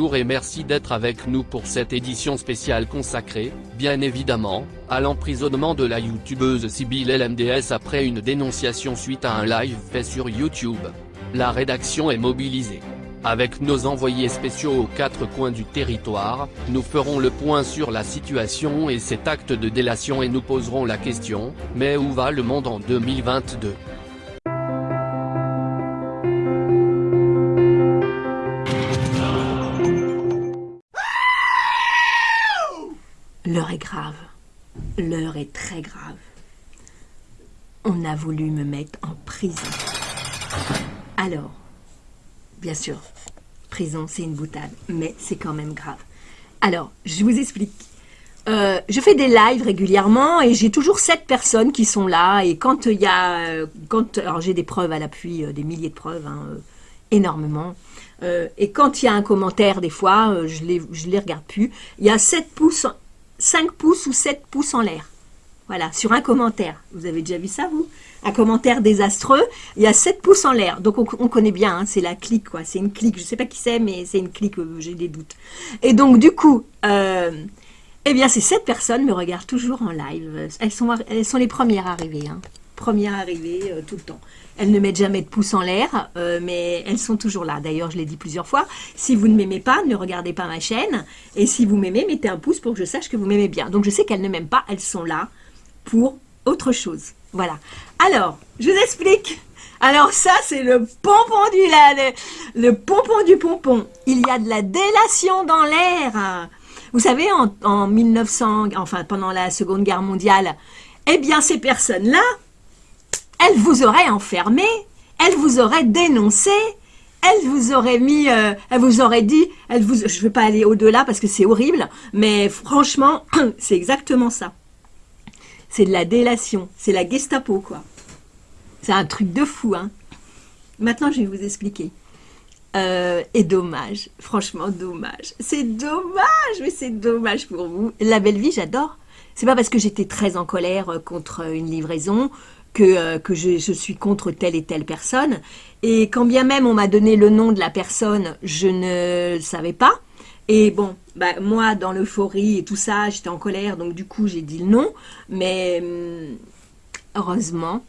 bonjour et merci d'être avec nous pour cette édition spéciale consacrée, bien évidemment, à l'emprisonnement de la youtubeuse Sibylle LMDS après une dénonciation suite à un live fait sur YouTube. La rédaction est mobilisée. Avec nos envoyés spéciaux aux quatre coins du territoire, nous ferons le point sur la situation et cet acte de délation et nous poserons la question, mais où va le monde en 2022 On a voulu me mettre en prison. Alors, bien sûr, prison c'est une boutade, mais c'est quand même grave. Alors, je vous explique. Euh, je fais des lives régulièrement et j'ai toujours sept personnes qui sont là. Et quand il y a, euh, quand, alors j'ai des preuves à l'appui, euh, des milliers de preuves, hein, énormément. et quand il y a un commentaire, des fois, je les, je les regarde plus. Il y a 7 pouces 5 pouces ou 7 pouces en l'air. Voilà, sur un commentaire. Vous avez déjà vu ça, vous? Un commentaire désastreux, il y a 7 pouces en l'air. Donc, on, connaît bien, hein, c'est la clique, quoi. C'est une clique, je ne sais pas qui c'est, mais c'est une clique, euh, j'ai des doutes. Et donc, du coup, euh, eh bien, ces 7 personnes me regardent toujours en live. Elles sont, les premières arrivées, hein. Premières arrivées euh, tout le temps. Elles ne mettent jamais de pouce en l'air, euh, mais elles sont toujours là. D'ailleurs, je l'ai dit plusieurs fois, si vous ne m'aimez pas, ne regardez pas ma chaîne. Et si vous m'aimez, mettez un pouce pour que je sache que vous m'aimez bien. Donc, je sais qu'elles ne m'aiment pas, elles sont là pour autre chose. Voilà. Alors, je vous explique. Alors ça, c'est le pompon du le, pompon du pompon. Il y a de la délation dans l'air. Vous savez, en, en 1900, enfin pendant la Seconde Guerre mondiale, eh bien ces personnes-là, elle vous aurait enfermé, elle vous aurait dénoncé, elle vous aurait mis, euh, elle vous aurait dit, elle vous, je ne vais pas aller au-delà parce que c'est horrible, mais franchement, c'est exactement ça. C'est de la délation, c'est la Gestapo, quoi. C'est un truc de fou, hein. Maintenant, je vais vous expliquer. Euh, et dommage, franchement dommage. C'est dommage, mais c'est dommage pour vous. La belle vie, j'adore. C'est pas parce que j'étais très en colère euh, contre une livraison que, euh, que je, suis contre telle et telle personne. Et quand bien même on m'a donné le nom de la personne, je ne savais pas. Et bon, bah, moi, dans l'euphorie et tout ça, j'étais en colère, donc du coup, j'ai dit nom. Mais hum, heureusement,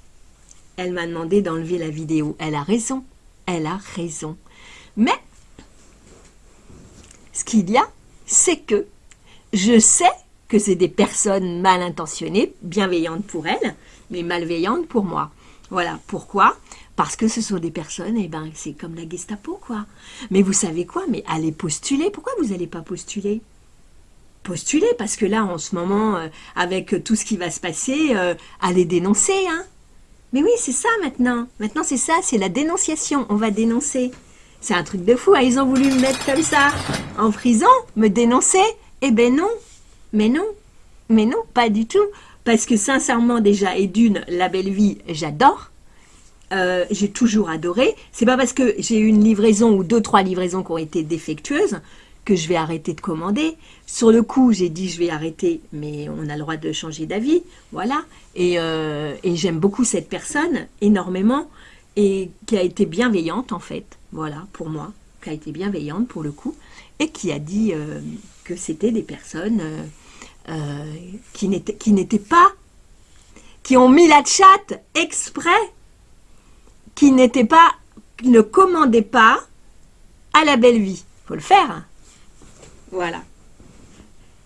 elle m'a demandé d'enlever la vidéo. Elle a raison, elle a raison. Mais, ce qu'il y a, c'est que je sais que c'est des personnes mal intentionnées, bienveillantes pour elles, mais malveillantes pour moi. Voilà, pourquoi Parce que ce sont des personnes, et eh ben c'est comme la Gestapo, quoi. Mais vous savez quoi? Mais allez postuler. Pourquoi vous n'allez pas postuler? Postuler, parce que là, en ce moment, euh, avec tout ce qui va se passer, euh, allez dénoncer, hein Mais oui, c'est ça maintenant. Maintenant, c'est ça, c'est la dénonciation. On va dénoncer. C'est un truc de fou. Hein. Ils ont voulu me mettre comme ça en prison, me dénoncer. Eh ben non. Mais non. Mais non, pas du tout parce que sincèrement déjà, et d'une, la belle vie, j'adore. Euh, j'ai toujours adoré. C'est pas parce que j'ai eu une livraison ou deux, trois livraisons qui ont été défectueuses que je vais arrêter de commander. Sur le coup, j'ai dit je vais arrêter, mais on a le droit de changer d'avis, voilà. Et, euh, j'aime beaucoup cette personne, énormément, et qui a été bienveillante en fait, voilà, pour moi, qui a été bienveillante pour le coup, et qui a dit euh, que c'était des personnes qui n'étaient pas, qui ont mis la chatte exprès, qui n'étaient pas, qui ne commandaient pas à la belle vie. faut le faire. Hein. Voilà.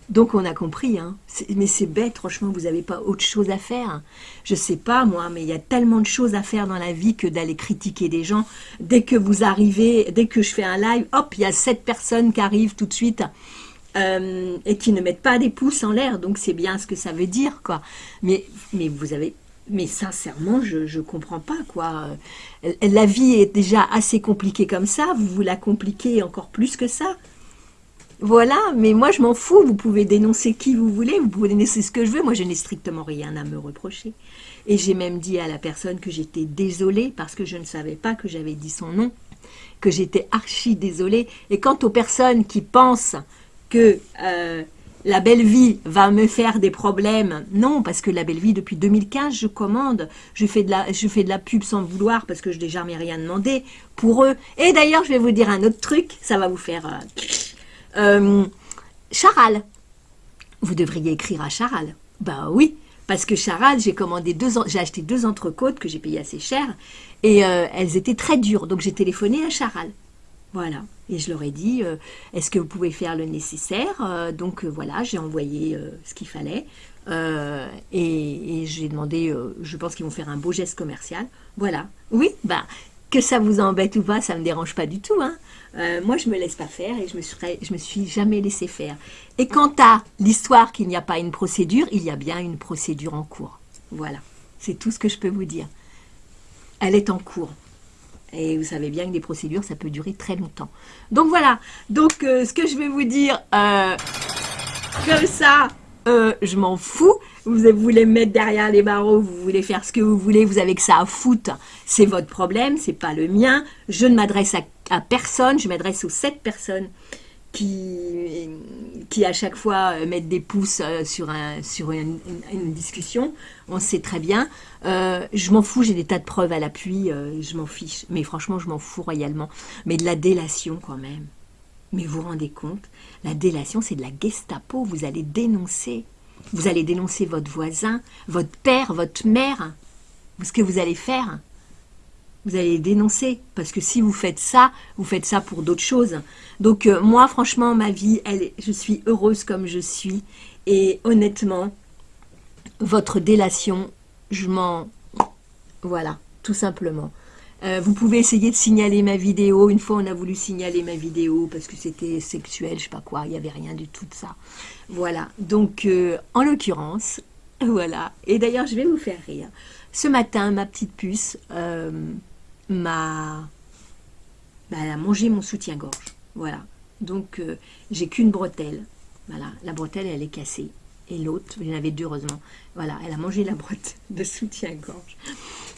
Donc on a compris, hein. mais c'est bête, franchement, vous n'avez pas autre chose à faire. Je sais pas moi, mais il y a tellement de choses à faire dans la vie que d'aller critiquer des gens. Dès que vous arrivez, dès que je fais un live, hop, il y a sept personnes qui arrivent tout de suite euh, et qui ne mettent pas des pouces en l'air. Donc c'est bien ce que ça veut dire, quoi. Mais, mais vous avez... Mais sincèrement, je ne comprends pas, quoi. Euh, la vie est déjà assez compliquée comme ça, vous vous la compliquez encore plus que ça. Voilà, mais moi je m'en fous, vous pouvez dénoncer qui vous voulez, vous pouvez dénoncer ce que je veux, moi je n'ai strictement rien à me reprocher. Et j'ai même dit à la personne que j'étais désolée parce que je ne savais pas que j'avais dit son nom, que j'étais archi désolée. Et quant aux personnes qui pensent que euh, la belle vie va me faire des problèmes. Non, parce que la belle vie, depuis 2015, je commande. Je fais de la, je fais de la pub sans vouloir parce que je n'ai jamais rien demandé pour eux. Et d'ailleurs, je vais vous dire un autre truc. Ça va vous faire... Euh, Euh, Charal. Vous devriez écrire à Charal. Ben oui, parce que Charal, j'ai commandé deux, j'ai acheté deux entrecôtes que j'ai payées assez cher et euh, elles étaient très dures. Donc j'ai téléphoné à Charal. Voilà. Et je leur ai dit, euh, est-ce que vous pouvez faire le nécessaire? Euh, Donc voilà, j'ai envoyé ce qu'il fallait. et, j'ai demandé, je pense qu'ils vont faire un beau geste commercial. Voilà. Oui, bah, que ça vous embête ou pas, ça ne me dérange pas du tout. Hein. Euh, moi, je me laisse pas faire et je me, je me suis jamais laissé faire. Et quant à l'histoire qu'il n'y a pas une procédure, il y a bien une procédure en cours. Voilà, c'est tout ce que je peux vous dire. Elle est en cours. Et vous savez bien que des procédures, ça peut durer très longtemps. Donc voilà, donc euh, ce que je vais vous dire, euh, comme ça, je m'en fous. Vous voulez me mettre derrière les barreaux, vous voulez faire ce que vous voulez, vous avez que ça à foutre. C'est votre problème, c'est pas le mien. Je ne m'adresse à personne, je m'adresse aux sept personnes qui, qui à chaque fois euh, mettent des pouces euh, sur, un, une, discussion, on sait très bien. Euh, je m'en fous, j'ai des tas de preuves à l'appui, je m'en fiche. Mais franchement, je m'en fous royalement. Mais de la délation quand même. Mais vous vous rendez compte? La délation, c'est de la Gestapo. Vous allez dénoncer. Vous allez dénoncer votre voisin, votre père, votre mère. Ce que vous allez faire vous allez dénoncer. Parce que si vous faites ça, vous faites ça pour d'autres choses. Donc euh, moi, franchement, ma vie, elle, je suis heureuse comme je suis. Et honnêtement, votre délation, je m'en... Voilà, tout simplement. Euh, vous pouvez essayer de signaler ma vidéo. Une fois, on a voulu signaler ma vidéo parce que c'était sexuel, je sais pas quoi. Il n'y avait rien du tout de ça. Voilà. Donc, euh, en l'occurrence, voilà. Et d'ailleurs, je vais vous faire rire. Ce matin, ma petite puce, m'a bah, elle a mangé mon soutien-gorge. Voilà. Donc, euh, j'ai qu'une bretelle. Voilà. La bretelle, elle est cassée. Et l'autre, il y en deux, heureusement. Voilà. Elle a mangé la bretelle de soutien-gorge.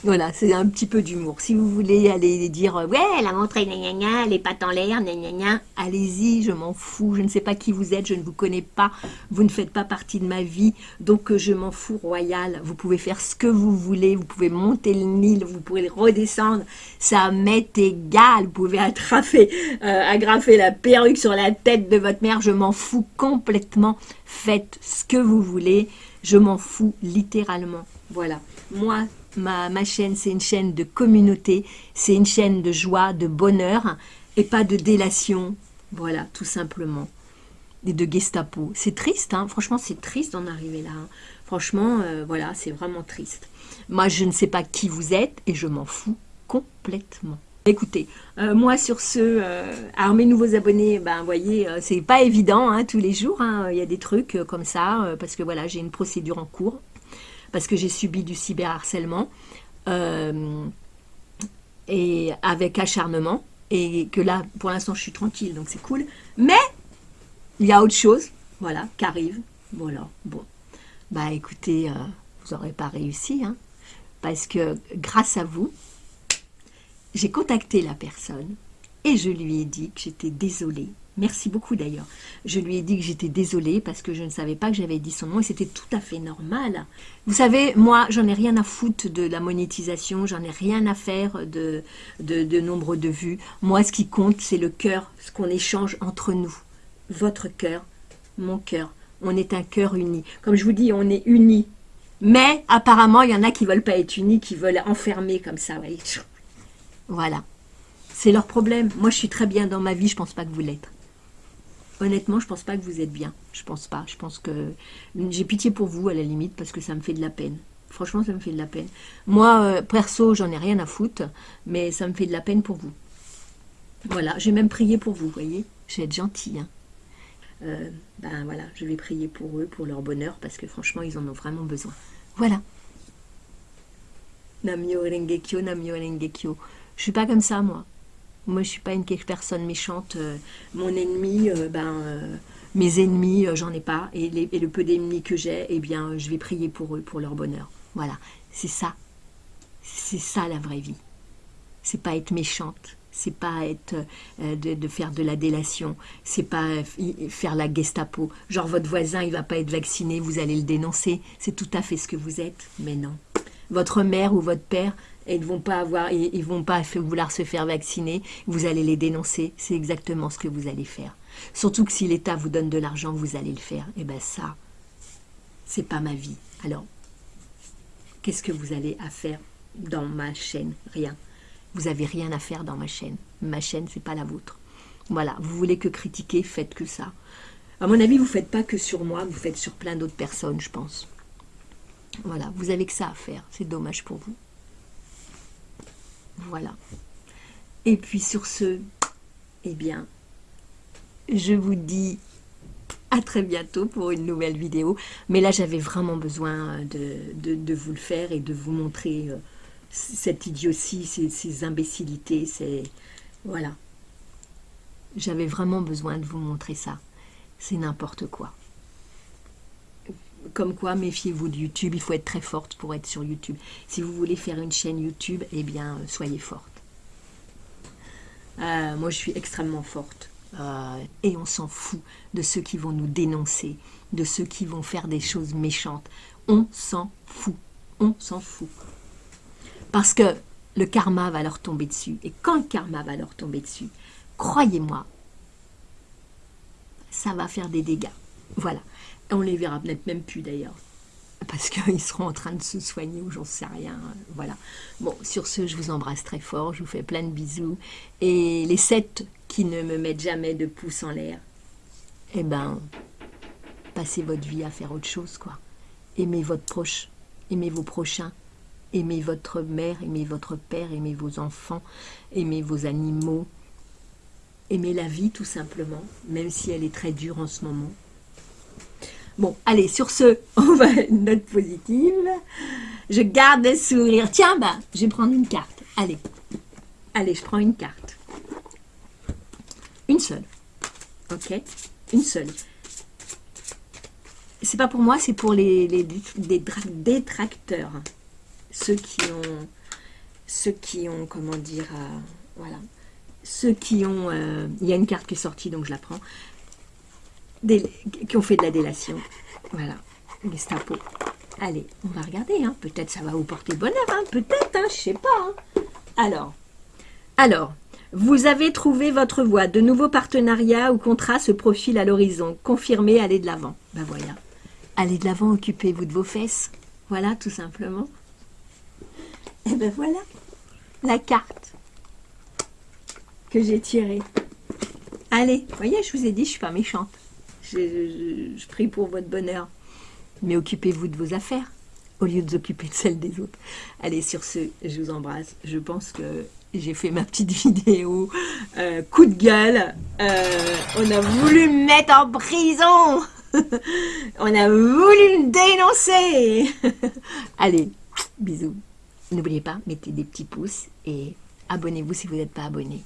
Voilà, c'est un petit peu d'humour. Si vous voulez aller dire euh, « Ouais, elle a montré gna les pattes en l'air, gna gna gna », allez-y, je m'en fous. Je ne sais pas qui vous êtes, je ne vous connais pas. Vous ne faites pas partie de ma vie, donc euh, je m'en fous royal. Vous pouvez faire ce que vous voulez, vous pouvez monter le Nil, vous pouvez redescendre. Ça m'est égal. Vous pouvez attraper, euh, agrafer la perruque sur la tête de votre mère. Je m'en fous complètement. Faites ce que vous voulez. Je m'en fous littéralement. Voilà. Moi, ma, chaîne, c'est une chaîne de communauté, c'est une chaîne de joie, de bonheur, et pas de délation, voilà, tout simplement, et de Gestapo. C'est triste, hein franchement, c'est triste d'en arriver là. Hein. Franchement, euh, voilà, c'est vraiment triste. Moi, je ne sais pas qui vous êtes, et je m'en fous complètement. Écoutez, euh, moi sur ce, euh, alors mes nouveaux abonnés, ben voyez, c'est pas évident hein, tous les jours, il y a des trucs comme ça, parce que voilà, j'ai une procédure en cours, parce que j'ai subi du cyberharcèlement euh, et avec acharnement et que là, pour l'instant, je suis tranquille, donc c'est cool. Mais il y a autre chose, voilà, qui arrive. Voilà, bon. Bah écoutez, euh, vous n'aurez pas réussi, hein, parce que grâce à vous, j'ai contacté la personne et je lui ai dit que j'étais désolée Merci beaucoup d'ailleurs. Je lui ai dit que j'étais désolée parce que je ne savais pas que j'avais dit son nom et c'était tout à fait normal. Vous savez, moi, j'en ai rien à foutre de la monétisation, j'en ai rien à faire de, de, nombre de vues. Moi, ce qui compte, c'est le cœur, ce qu'on échange entre nous. Votre cœur, mon cœur. On est un cœur uni. Comme je vous dis, on est unis. Mais apparemment, il y en a qui ne veulent pas être unis, qui veulent enfermer comme ça. Voilà. C'est leur problème. Moi, je suis très bien dans ma vie, je pense pas que vous l'êtes. Honnêtement, je pense pas que vous êtes bien. Je pense pas. Je pense que j'ai pitié pour vous à la limite parce que ça me fait de la peine. Franchement, ça me fait de la peine. Moi, euh, perso, j'en ai rien à foutre, mais ça me fait de la peine pour vous. Voilà, j'ai même prié pour vous, voyez. Je vais être gentille. Hein. Euh, ben voilà, je vais prier pour eux, pour leur bonheur, parce que franchement, ils en ont vraiment besoin. Voilà. Namyo Rengekyo. Je suis pas comme ça, moi. Moi, je suis pas une personne méchante. Euh, mon ennemi, euh, ben, euh, mes ennemis, j'en ai pas. Et, le peu d'ennemis que j'ai, eh bien, je vais prier pour eux, pour leur bonheur. Voilà, c'est ça. C'est ça la vraie vie. C'est pas être méchante. C'est pas être de, faire de la délation. C'est pas faire la Gestapo. Genre votre voisin, il va pas être vacciné, vous allez le dénoncer. C'est tout à fait ce que vous êtes. Mais non. Votre mère ou votre père, ils ne vont pas avoir, ils, vont pas vouloir se faire vacciner, vous allez les dénoncer, c'est exactement ce que vous allez faire. Surtout que si l'État vous donne de l'argent, vous allez le faire. Et eh bien ça, c'est pas ma vie. Alors, qu'est-ce que vous allez à faire dans ma chaîne? Rien. Vous avez rien à faire dans ma chaîne. Ma chaîne, c'est pas la vôtre. Voilà, vous voulez que critiquer, faites que ça. À mon avis, vous ne faites pas que sur moi, vous faites sur plein d'autres personnes, je pense. Voilà, vous avez que ça à faire. C'est dommage pour vous. Voilà. Et puis sur ce, eh bien, je vous dis à très bientôt pour une nouvelle vidéo. Mais là, j'avais vraiment besoin de, de, vous le faire et de vous montrer euh, cette idiotie, ces, ces imbécilités. C'est Voilà. J'avais vraiment besoin de vous montrer ça. C'est n'importe quoi. Comme quoi, méfiez-vous de YouTube. Il faut être très forte pour être sur YouTube. Si vous voulez faire une chaîne YouTube, eh bien, soyez forte. Euh, moi, je suis extrêmement forte. Euh, et on s'en fout de ceux qui vont nous dénoncer, de ceux qui vont faire des choses méchantes. On s'en fout. On s'en fout. Parce que le karma va leur tomber dessus. Et quand le karma va leur tomber dessus, croyez-moi, ça va faire des dégâts. Voilà. On les verra peut-être même plus d'ailleurs. Parce qu'ils seront en train de se soigner ou j'en sais rien. Voilà. Bon, sur ce, je vous embrasse très fort. Je vous fais plein de bisous. Et les sept qui ne me mettent jamais de pouce en l'air, eh ben, passez votre vie à faire autre chose, quoi. Aimez votre proche. Aimez vos prochains. Aimez votre mère, aimez votre père, aimez vos enfants, aimez vos animaux, aimer la vie tout simplement, même si elle est très dure en ce moment. Bon, allez, sur ce, on va une note positive. Je garde le sourire. Tiens, bah, je vais prendre une carte. Allez, allez, je prends une carte. Une seule. Ok Une seule. C'est pas pour moi, c'est pour les, détracteurs. Ceux qui ont, ceux qui ont, comment dire, euh, voilà, ceux qui ont... Euh, il y a une carte qui est sortie, donc je la prends. Qui ont fait de la délation. Voilà, Gestapo. Allez, on va regarder. Hein. Peut-être ça va vous porter bonheur. Hein. Peut-être, hein, je sais pas. Hein. Alors, alors, vous avez trouvé votre voie. De nouveaux partenariats ou contrats se profilent à l'horizon. Confirmez, allez de l'avant. Ben voilà. Allez de l'avant, occupez-vous de vos fesses. Voilà, tout simplement. Et ben voilà, la carte que j'ai tiré. Allez, voyez, je vous ai dit, je suis pas méchante. Je, prie pour votre bonheur. Mais occupez-vous de vos affaires, au lieu de vous occuper de celles des autres. Allez, sur ce, je vous embrasse. Je pense que j'ai fait ma petite vidéo. Euh, coup de gueule. Euh, on a voulu me mettre en prison. on a voulu me dénoncer. Allez, bisous. N'oubliez pas, mettez des petits pouces et abonnez-vous si vous n'êtes pas abonné.